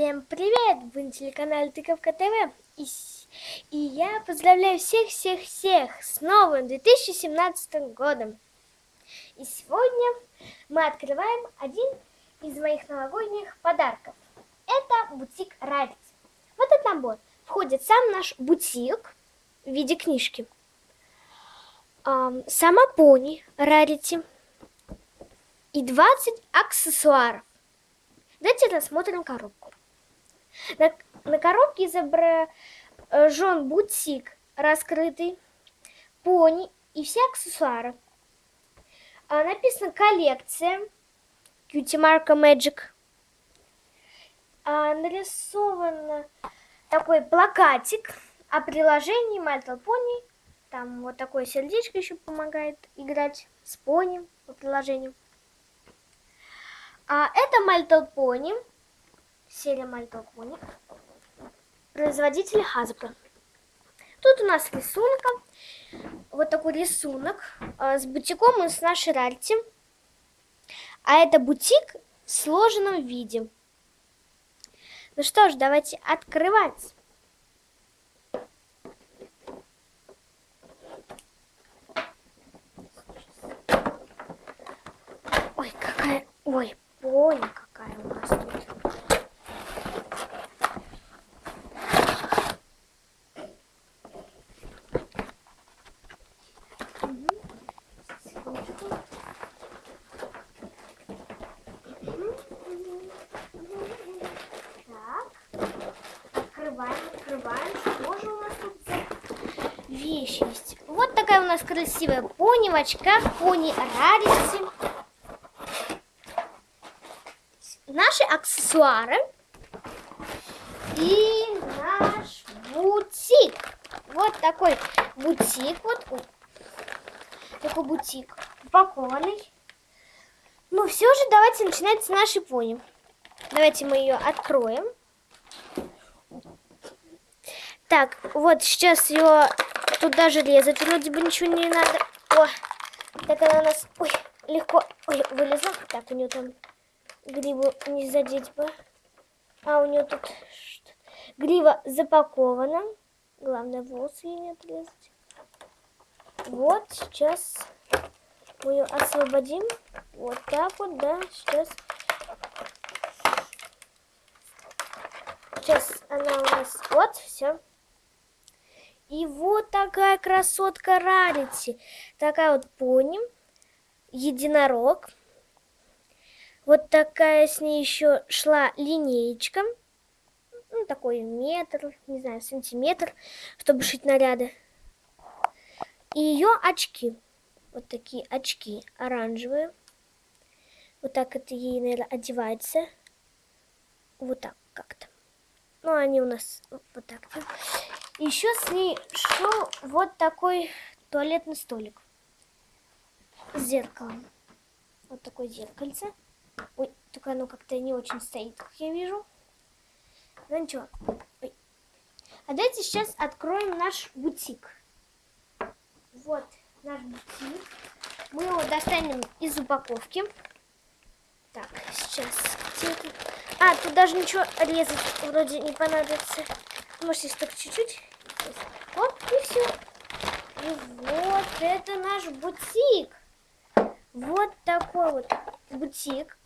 Всем привет! Вы на телеканале Тыковка ТВ. И, и я поздравляю всех-всех-всех с новым 2017 годом. И сегодня мы открываем один из моих новогодних подарков. Это бутик Рарити. В этот набор входит сам наш бутик в виде книжки. Сама пони Рарити и 20 аксессуаров. Давайте рассмотрим коробку. На, на коробке изображен бутик раскрытый, пони и все аксессуары. А написано коллекция Cutie Marco Magic. А нарисован такой плакатик о приложении Little Pony. Там вот такое сердечко еще помогает играть с пони по приложению. А это My Little Little Pony, производитель Hasbro. Тут у нас рисунок, вот такой рисунок а, с бутиком из нашей рарити. А это бутик в сложенном виде. Ну что ж, давайте открывать. Ой, какая... Ой, Пони какая у нас тут. открываем, открываем. Что же у нас тут за вещь есть? Вот такая у нас красивая пони в очках, пони Рарити. наши аксессуары и наш бутик. Вот такой бутик, вот такой бутик упакованный. Ну все же, давайте начинать с нашей пони. Давайте мы ее откроем. Так, вот сейчас ее тут даже резать вроде бы ничего не надо. О, так она у нас, ой, легко, ой, вылезла. Так, у нее там гриву не задеть бы. А у нее тут грива запакована. Главное, волосы ей не отрезать. Вот, сейчас мы ее освободим. Вот так вот, да, сейчас. Сейчас она у нас, вот, все. И вот такая красотка Рарити. Такая вот пони, единорог. Вот такая с ней еще шла линеечка. Ну, такой метр, не знаю, сантиметр, чтобы шить наряды. И ее очки. Вот такие очки оранжевые. Вот так это ей, наверное, одевается. Вот так как-то. Ну, они у нас вот так. Еще с ней шел вот такой туалетный столик с зеркалом. Вот такое зеркальце. Ой, только оно как-то не очень стоит, как я вижу. Ну ничего. Ой. А давайте сейчас откроем наш бутик. Вот наш бутик. Мы его достанем из упаковки. Так, сейчас. А, тут даже ничего резать вроде не понадобится. Может, если только чуть-чуть. Вот, и все. И вот это наш бутик. Вот такой вот бутик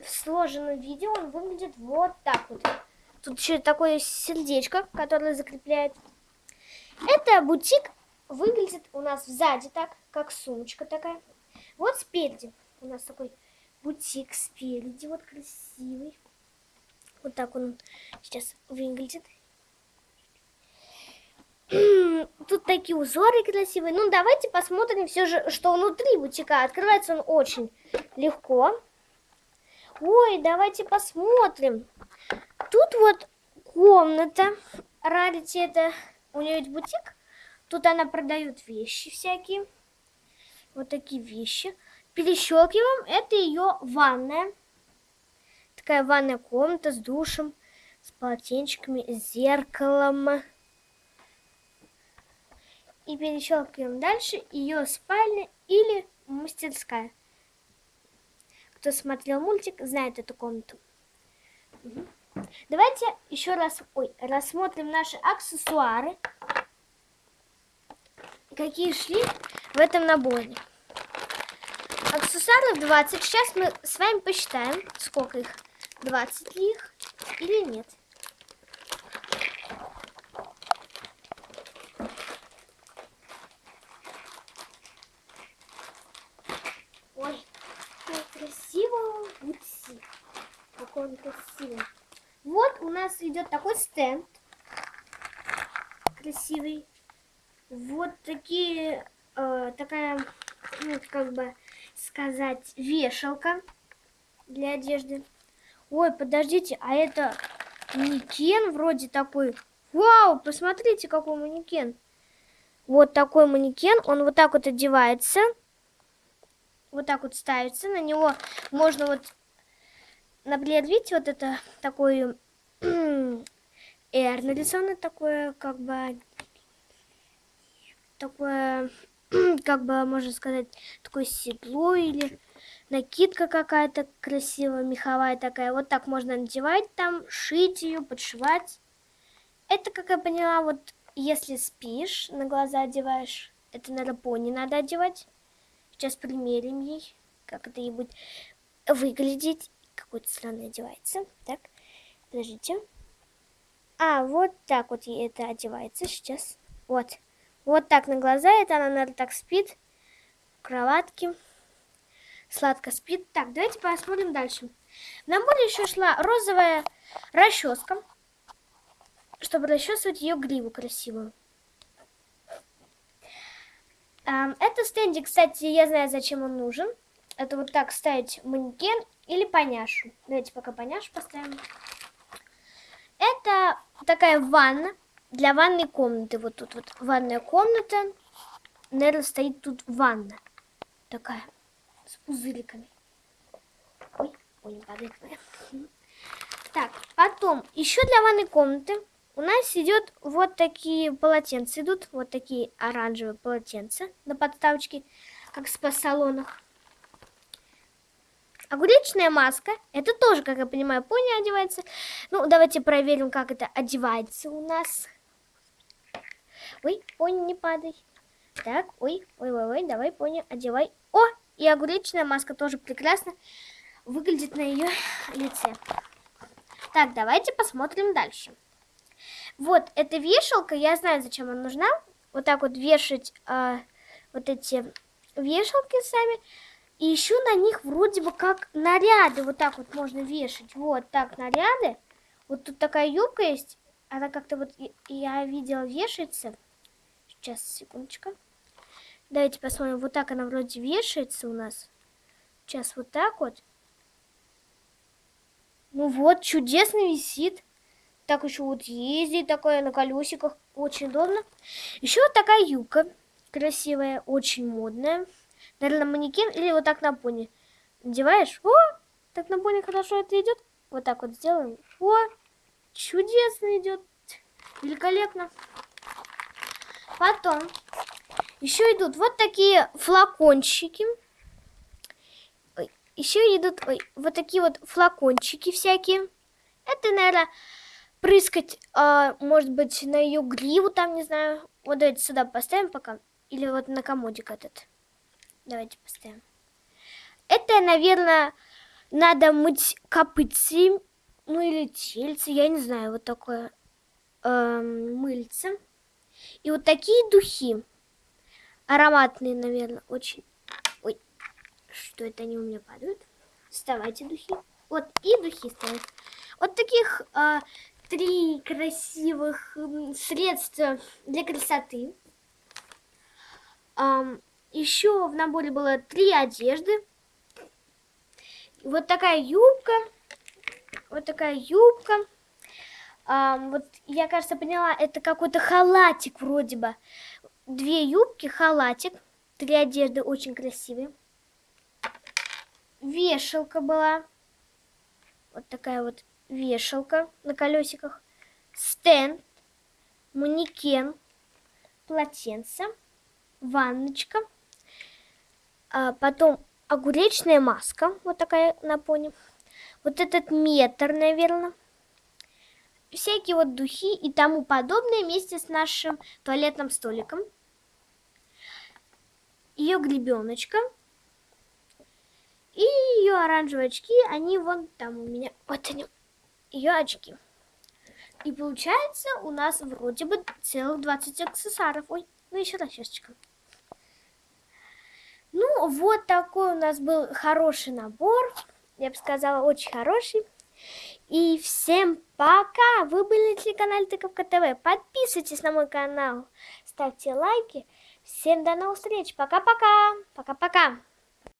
в сложенном виде он выглядит вот так вот. Тут еще такое сердечко, которое закрепляет. Это бутик выглядит у нас сзади так, как сумочка такая. Вот спереди у нас такой бутик спереди, вот красивый. Вот так он сейчас выглядит. Тут такие узоры красивые. Ну, давайте посмотрим все же, что внутри бутика. Открывается он очень легко. Ой, давайте посмотрим. Тут вот комната. Рарити это... У нее есть бутик. Тут она продает вещи всякие. Вот такие вещи. Перещелкиваем. Это ее ванная. Такая ванная комната с душем, с полотенчиками, с зеркалом. И перещелкиваем дальше ее спальня или мастерская. Кто смотрел мультик, знает эту комнату. Давайте еще раз ой, рассмотрим наши аксессуары. Какие шли в этом наборе. Аксессуаров 20. Сейчас мы с вами посчитаем, сколько их. 20 ли их или нет. Ой, как красиво. Какой он красивый. Вот у нас идет такой стенд. Красивый. Вот такие, э, такая, ну, как бы сказать, вешалка для одежды. Ой, подождите, а это манекен вроде такой. Вау, посмотрите, какой манекен. Вот такой манекен, он вот так вот одевается. Вот так вот ставится, на него можно вот, например, видите, вот это такой R нарисовано, такое, как бы, такое, как бы, можно сказать, такое седло или накидка какая-то красивая, меховая такая. Вот так можно надевать там, шить ее, подшивать. Это, как я поняла, вот если спишь, на глаза одеваешь, это, наверное, пони надо одевать. Сейчас примерим ей, как это ей будет выглядеть. Какой-то странно одевается. Так, подождите. А, вот так вот ей это одевается сейчас. Вот. Вот так на глаза, это она, наверное, так спит в кроватке сладко спит. Так, давайте посмотрим дальше. В наборе еще шла розовая расческа, чтобы расчесывать ее гриву красивую. Это стендик, кстати, я знаю, зачем он нужен. Это вот так ставить манекен или поняшу. Давайте пока поняшу поставим. Это такая ванна для ванной комнаты. Вот тут вот ванная комната. Наверное, стоит тут ванна такая с пузыриками. Ой, ой, не падает. Так, потом еще для ванной комнаты у нас идет вот такие полотенца идут, вот такие оранжевые полотенца на подставочке, как в спа-салонах. Огуречная маска, это тоже, как я понимаю, пони одевается. Ну, давайте проверим, как это одевается у нас. Ой, пони, не падай. Так, ой, ой, ой, ой, давай, пони, одевай. О, и огуречная маска тоже прекрасно выглядит на ее лице. Так, давайте посмотрим дальше. Вот эта вешалка, я знаю, зачем она нужна. Вот так вот вешать э, вот эти вешалки сами. И еще на них вроде бы как наряды. Вот так вот можно вешать. Вот так наряды. Вот тут такая юбка есть. Она как-то вот, я видела, вешается. Сейчас, секундочку. Давайте посмотрим. Вот так она вроде вешается у нас. Сейчас вот так вот. Ну вот, чудесно висит. Так еще вот ездит такое на колесиках. Очень удобно. Еще вот такая юбка. Красивая, очень модная. Наверное, манекен или вот так на пони. Надеваешь. О, так на пони хорошо это идет. Вот так вот сделаем. О, чудесно идет. Великолепно. Потом еще идут вот такие флакончики. Еще идут ой, вот такие вот флакончики всякие. Это, наверное, прыскать, а, может быть, на ее гриву там, не знаю. Вот давайте сюда поставим пока. Или вот на комодик этот. Давайте поставим. Это, наверное, надо мыть копытцы, ну или тельцы, я не знаю, вот такое э, мыльце. И вот такие духи. Ароматные, наверное, очень. Ой, что это они у меня падают? Вставайте, духи. Вот и духи стоят. Вот таких а, три красивых средства для красоты. А, еще в наборе было три одежды. Вот такая юбка. Вот такая юбка. А, вот я, кажется, поняла, это какой-то халатик вроде бы две юбки, халатик, три одежды очень красивые. Вешалка была. Вот такая вот вешалка на колесиках. Стенд, манекен, полотенце, ванночка. А потом огуречная маска, вот такая на пони. Вот этот метр, наверное. всякие вот духи и тому подобное вместе с нашим туалетным столиком. Ее гребеночка. И ее оранжевые очки, они вон там у меня. Вот они, ее очки. И получается у нас вроде бы целых 20 аксессуаров. Ой, ну еще расчесочка. Ну, вот такой у нас был хороший набор. Я бы сказала, очень хороший. И всем пока! Вы были на телеканале Тыковка ТВ. Подписывайтесь на мой канал, ставьте лайки. Всем до новых встреч. Пока-пока. Пока-пока.